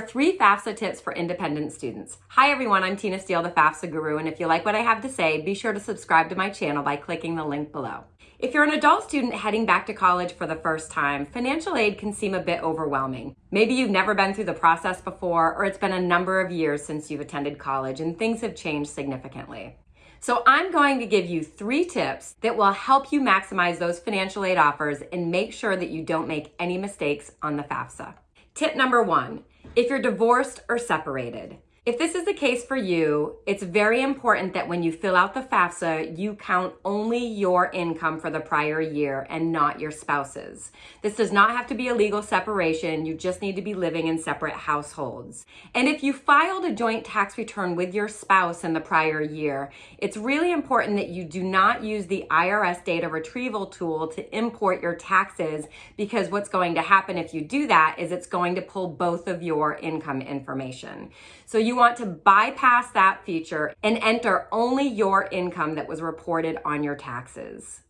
three FAFSA tips for independent students. Hi everyone, I'm Tina Steele, the FAFSA guru, and if you like what I have to say, be sure to subscribe to my channel by clicking the link below. If you're an adult student heading back to college for the first time, financial aid can seem a bit overwhelming. Maybe you've never been through the process before, or it's been a number of years since you've attended college and things have changed significantly. So I'm going to give you three tips that will help you maximize those financial aid offers and make sure that you don't make any mistakes on the FAFSA. Tip number one, if you're divorced or separated, if this is the case for you, it's very important that when you fill out the FAFSA, you count only your income for the prior year and not your spouse's. This does not have to be a legal separation. You just need to be living in separate households. And if you filed a joint tax return with your spouse in the prior year, it's really important that you do not use the IRS data retrieval tool to import your taxes because what's going to happen if you do that is it's going to pull both of your income information. So you want to bypass that feature and enter only your income that was reported on your taxes.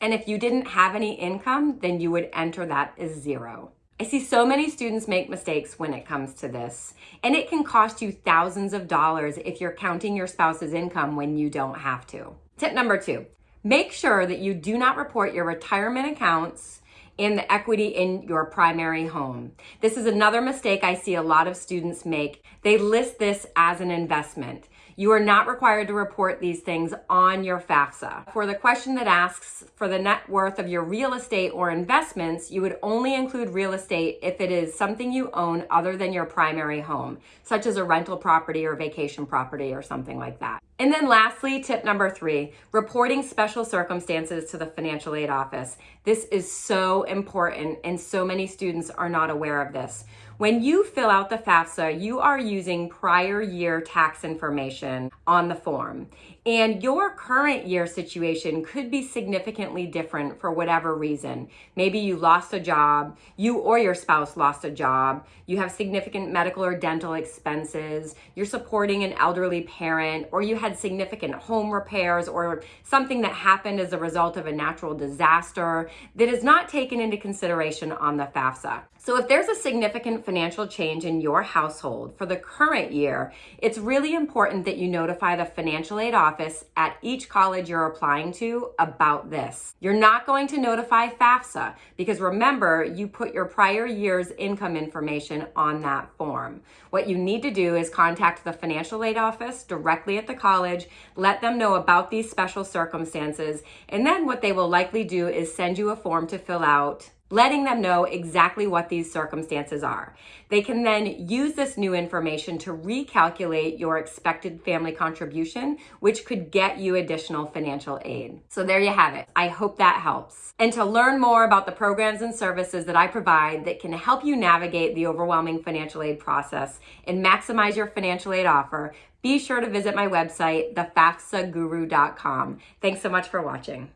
And if you didn't have any income, then you would enter that as zero. I see so many students make mistakes when it comes to this, and it can cost you thousands of dollars if you're counting your spouse's income when you don't have to. Tip number two, make sure that you do not report your retirement accounts and the equity in your primary home. This is another mistake I see a lot of students make. They list this as an investment. You are not required to report these things on your FAFSA. For the question that asks for the net worth of your real estate or investments, you would only include real estate if it is something you own other than your primary home, such as a rental property or vacation property or something like that. And then lastly, tip number three, reporting special circumstances to the financial aid office. This is so important and so many students are not aware of this. When you fill out the FAFSA, you are using prior year tax information on the form. And your current year situation could be significantly different for whatever reason. Maybe you lost a job, you or your spouse lost a job, you have significant medical or dental expenses, you're supporting an elderly parent, or you had significant home repairs or something that happened as a result of a natural disaster that is not taken into consideration on the FAFSA. So if there's a significant financial change in your household for the current year, it's really important that you notify the financial aid office at each college you're applying to about this. You're not going to notify FAFSA because remember, you put your prior year's income information on that form. What you need to do is contact the financial aid office directly at the college, let them know about these special circumstances, and then what they will likely do is send you a form to fill out letting them know exactly what these circumstances are. They can then use this new information to recalculate your expected family contribution, which could get you additional financial aid. So there you have it. I hope that helps. And to learn more about the programs and services that I provide that can help you navigate the overwhelming financial aid process and maximize your financial aid offer, be sure to visit my website, thefafsaguru.com. Thanks so much for watching.